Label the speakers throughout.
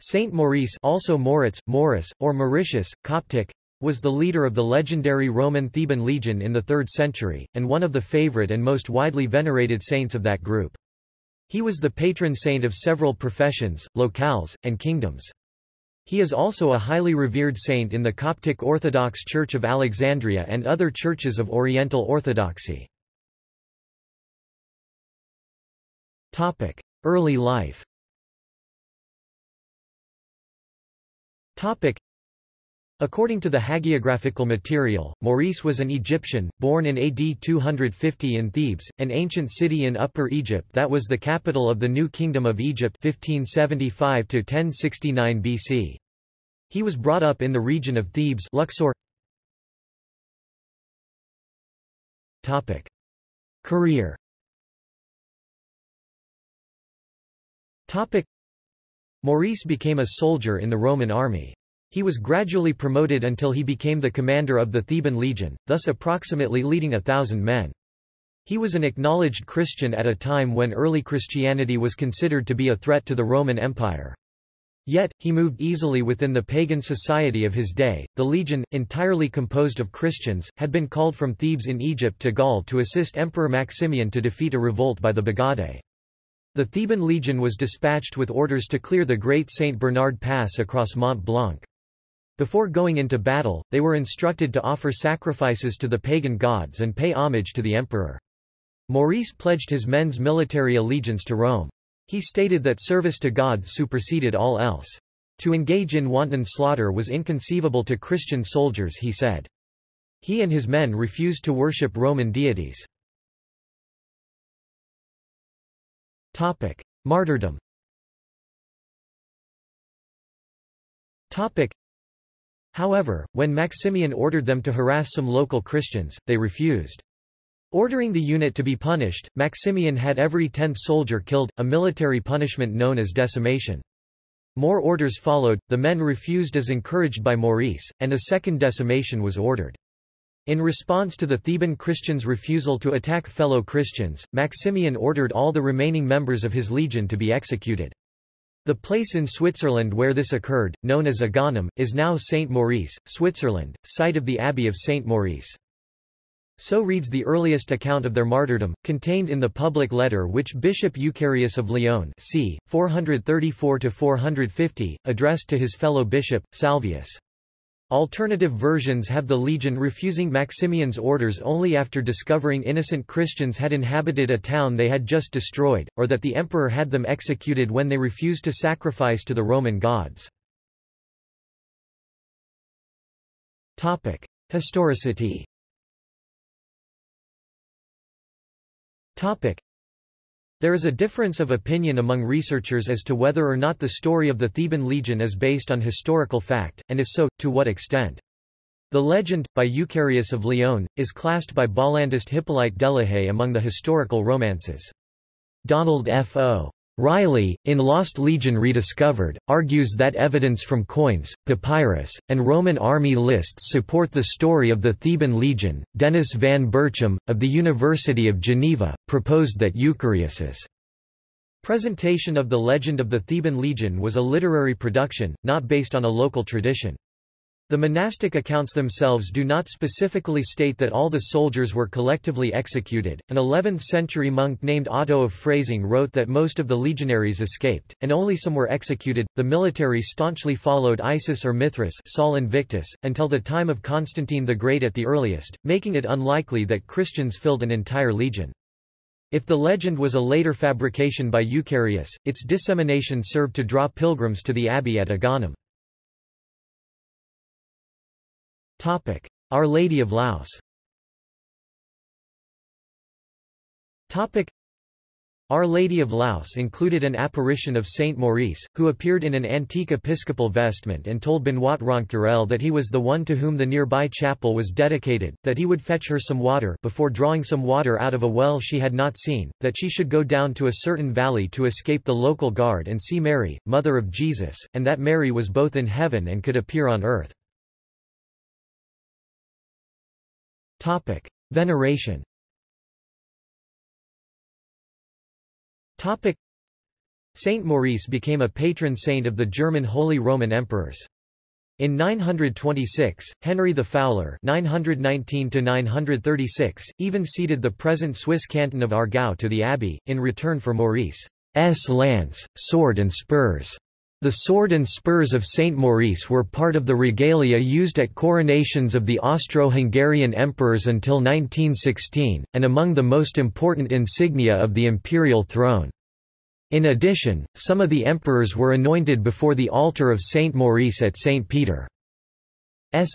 Speaker 1: Saint Maurice also Moritz, Morris, or Mauritius, Coptic, was the leader of the legendary Roman Theban legion in the 3rd century, and one of the favorite and most widely venerated saints of that group. He was the patron saint of several professions, locales, and kingdoms. He is also a highly revered saint in the Coptic Orthodox Church of Alexandria and other churches of Oriental Orthodoxy. Early life According to the hagiographical material, Maurice was an Egyptian, born in AD 250 in Thebes, an ancient city in Upper Egypt that was the capital of the New Kingdom of Egypt (1575–1069 BC. He was brought up in the region of Thebes Luxor. Career Maurice became a soldier in the Roman army. He was gradually promoted until he became the commander of the Theban legion, thus approximately leading a thousand men. He was an acknowledged Christian at a time when early Christianity was considered to be a threat to the Roman Empire. Yet, he moved easily within the pagan society of his day. The legion, entirely composed of Christians, had been called from Thebes in Egypt to Gaul to assist Emperor Maximian to defeat a revolt by the Bagaudae. The Theban legion was dispatched with orders to clear the Great St. Bernard Pass across Mont Blanc. Before going into battle, they were instructed to offer sacrifices to the pagan gods and pay homage to the emperor. Maurice pledged his men's military allegiance to Rome. He stated that service to God superseded all else. To engage in wanton slaughter was inconceivable to Christian soldiers he said. He and his men refused to worship Roman deities. Martyrdom Topic: However, when Maximian ordered them to harass some local Christians, they refused. Ordering the unit to be punished, Maximian had every tenth soldier killed, a military punishment known as decimation. More orders followed, the men refused as encouraged by Maurice, and a second decimation was ordered. In response to the Theban Christians' refusal to attack fellow Christians, Maximian ordered all the remaining members of his legion to be executed. The place in Switzerland where this occurred, known as Agaunum, is now Saint Maurice, Switzerland, site of the Abbey of Saint Maurice. So reads the earliest account of their martyrdom, contained in the public letter which Bishop Eucharius of Lyon c. 434–450, addressed to his fellow bishop, Salvius. Alternative versions have the legion refusing Maximian's orders only after discovering innocent Christians had inhabited a town they had just destroyed, or that the emperor had them executed when they refused to sacrifice to the Roman gods. Historicity there is a difference of opinion among researchers as to whether or not the story of the Theban legion is based on historical fact, and if so, to what extent. The legend, by Eucharius of Lyon, is classed by Bollandist Hippolyte Delahaye among the historical romances. Donald F. O. Riley, in Lost Legion Rediscovered, argues that evidence from coins, papyrus, and Roman army lists support the story of the Theban legion. Denis van Berchem, of the University of Geneva, proposed that Eucharius's presentation of the legend of the Theban legion was a literary production, not based on a local tradition. The monastic accounts themselves do not specifically state that all the soldiers were collectively executed. An 11th century monk named Otto of Freising wrote that most of the legionaries escaped, and only some were executed. The military staunchly followed Isis or Mithras Sol Invictus, until the time of Constantine the Great at the earliest, making it unlikely that Christians filled an entire legion. If the legend was a later fabrication by Eucharius, its dissemination served to draw pilgrims to the abbey at Agaunum. Topic: Our Lady of Laus. Topic: Our Lady of Laus included an apparition of Saint Maurice, who appeared in an antique episcopal vestment and told Benoit Rencurel that he was the one to whom the nearby chapel was dedicated, that he would fetch her some water before drawing some water out of a well she had not seen, that she should go down to a certain valley to escape the local guard and see Mary, mother of Jesus, and that Mary was both in heaven and could appear on earth. Topic: Veneration. Topic: Saint Maurice became a patron saint of the German Holy Roman Emperors. In 926, Henry the Fowler (919–936) even ceded the present Swiss canton of Aargau to the abbey in return for Maurice's lance, sword, and spurs. The sword and spurs of Saint Maurice were part of the regalia used at coronations of the Austro-Hungarian emperors until 1916, and among the most important insignia of the imperial throne. In addition, some of the emperors were anointed before the altar of Saint Maurice at St. Peter's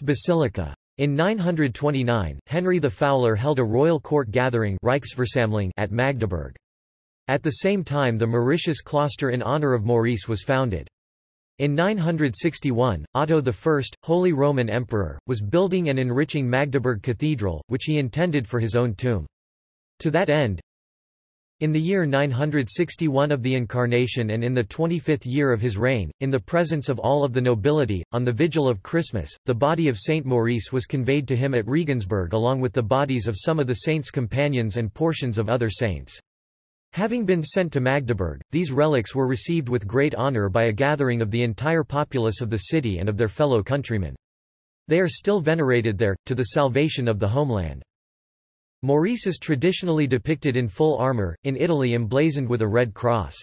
Speaker 1: Basilica. In 929, Henry the Fowler held a royal court gathering at Magdeburg. At the same time the Mauritius Cloister in honor of Maurice was founded. In 961, Otto I, Holy Roman Emperor, was building and enriching Magdeburg Cathedral, which he intended for his own tomb. To that end, in the year 961 of the Incarnation and in the 25th year of his reign, in the presence of all of the nobility, on the vigil of Christmas, the body of Saint Maurice was conveyed to him at Regensburg along with the bodies of some of the saints' companions and portions of other saints. Having been sent to Magdeburg, these relics were received with great honor by a gathering of the entire populace of the city and of their fellow countrymen. They are still venerated there, to the salvation of the homeland. Maurice is traditionally depicted in full armor, in Italy emblazoned with a red cross.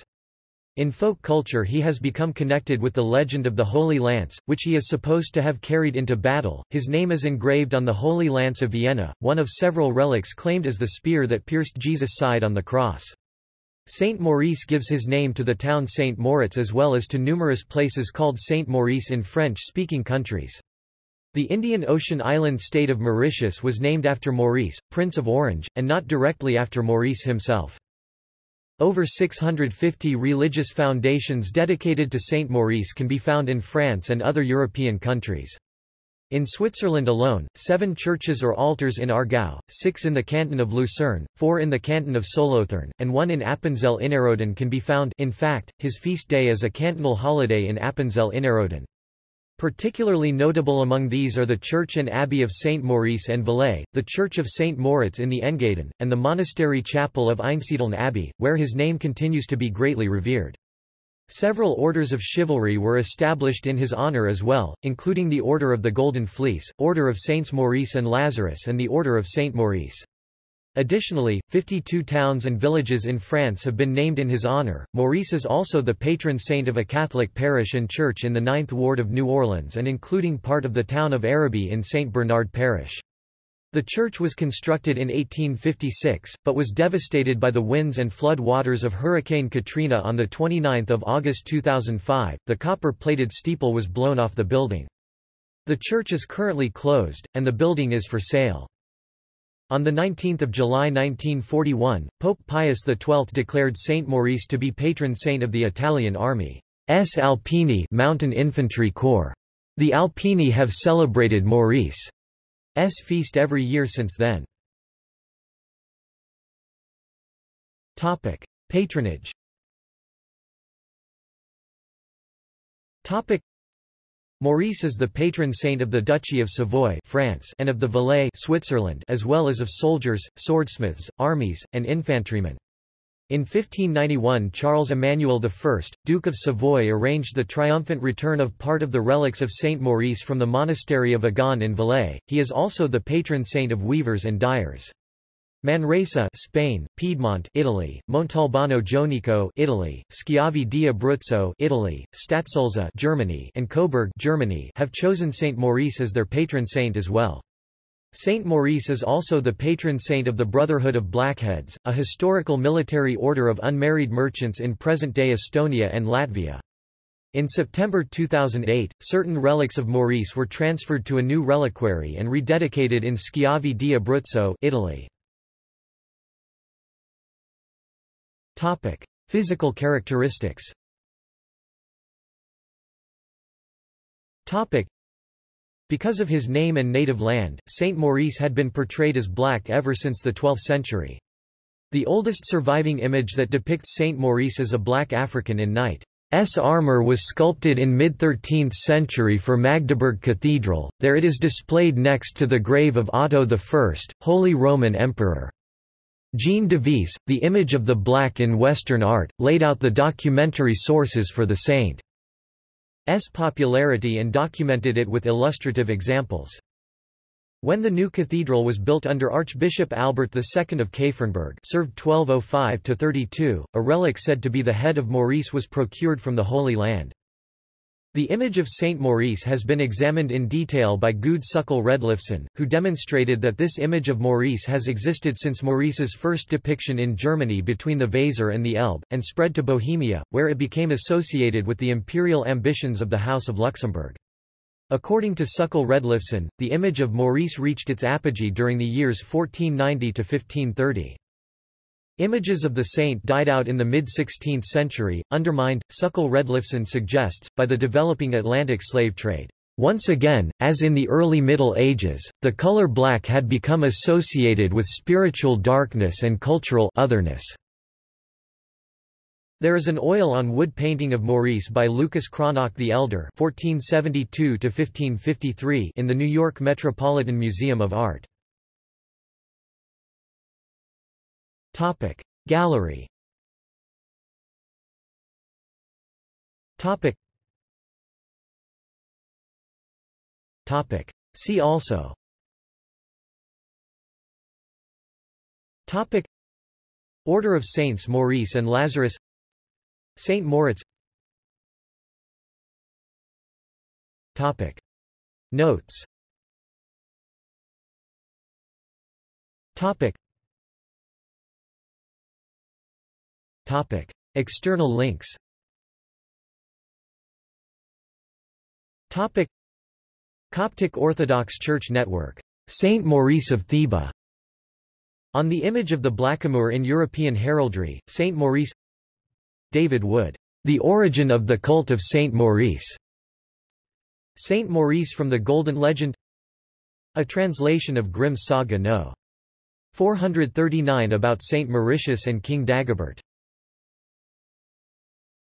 Speaker 1: In folk culture he has become connected with the legend of the Holy Lance, which he is supposed to have carried into battle. His name is engraved on the Holy Lance of Vienna, one of several relics claimed as the spear that pierced Jesus' side on the cross. Saint Maurice gives his name to the town Saint Moritz as well as to numerous places called Saint Maurice in French-speaking countries. The Indian Ocean island state of Mauritius was named after Maurice, Prince of Orange, and not directly after Maurice himself. Over 650 religious foundations dedicated to Saint Maurice can be found in France and other European countries. In Switzerland alone, seven churches or altars in Aargau, six in the canton of Lucerne, four in the canton of Solothurn, and one in Appenzell Innerrhoden can be found in fact, his feast day is a cantonal holiday in Appenzell Innerrhoden. Particularly notable among these are the church and abbey of St. Maurice and Valais, the church of St. Moritz in the Engadin, and the monastery chapel of Einsiedeln Abbey, where his name continues to be greatly revered. Several orders of chivalry were established in his honor as well, including the Order of the Golden Fleece, Order of Saints Maurice and Lazarus and the Order of St. Maurice. Additionally, 52 towns and villages in France have been named in his honor. Maurice is also the patron saint of a Catholic parish and church in the Ninth Ward of New Orleans and including part of the town of Arabi in St. Bernard Parish. The church was constructed in 1856, but was devastated by the winds and flood waters of Hurricane Katrina on 29 August 2005. The copper-plated steeple was blown off the building. The church is currently closed, and the building is for sale. On 19 July 1941, Pope Pius XII declared Saint Maurice to be patron saint of the Italian Army. S. Alpini Mountain Infantry Corps. The Alpini have celebrated Maurice's feast every year since then. Topic: Patronage. Topic: Maurice is the patron saint of the Duchy of Savoy France and of the Valais Switzerland as well as of soldiers, swordsmiths, armies, and infantrymen. In 1591 Charles Emmanuel I, Duke of Savoy arranged the triumphant return of part of the relics of Saint Maurice from the monastery of Agaune in Valais. He is also the patron saint of weavers and dyers. Manresa Spain, Piedmont Italy, Montalbano Jonico Italy, Schiavi di Abruzzo Italy, Stadtsulza Germany and Coburg Germany have chosen Saint Maurice as their patron saint as well. Saint Maurice is also the patron saint of the Brotherhood of Blackheads, a historical military order of unmarried merchants in present-day Estonia and Latvia. In September 2008, certain relics of Maurice were transferred to a new reliquary and rededicated in Schiavi di Abruzzo Italy. Topic: Physical characteristics. Topic: Because of his name and native land, Saint Maurice had been portrayed as black ever since the 12th century. The oldest surviving image that depicts Saint Maurice as a black African in knight's armor was sculpted in mid-13th century for Magdeburg Cathedral, there it is displayed next to the grave of Otto I, Holy Roman Emperor. Jean Devisse, The Image of the Black in Western Art, laid out the documentary sources for the saint's popularity and documented it with illustrative examples. When the new cathedral was built under Archbishop Albert II of Käfernburg served 1205–32, a relic said to be the head of Maurice was procured from the Holy Land. The image of Saint Maurice has been examined in detail by Gude Suckale-Redlefsen, who demonstrated that this image of Maurice has existed since Maurice's first depiction in Germany between the Weser and the Elbe, and spread to Bohemia, where it became associated with the imperial ambitions of the House of Luxembourg. According to Suckle Redlifson, the image of Maurice reached its apogee during the years 1490 to 1530. Images of the saint died out in the mid-16th century, undermined, Suckale-Redlefsen suggests, by the developing Atlantic slave trade. Once again, as in the early Middle Ages, the color black had become associated with spiritual darkness and cultural otherness. There is an oil on wood painting of Maurice by Lucas Cranach the Elder (1472–1553) in the New York Metropolitan Museum of Art. Topic. Gallery. Topic. Topic. See also. Topic. Order of Saints Maurice and Lazarus. Saint Moritz. Topic. Notes. Topic Topic. External links Topic. Coptic Orthodox Church Network. Saint Maurice of Theba. On the image of the blackamoor in European heraldry, Saint Maurice David Wood. The Origin of the Cult of Saint Maurice. Saint Maurice from the Golden Legend A translation of Grimm's Saga No. 439 about Saint Mauritius and King Dagobert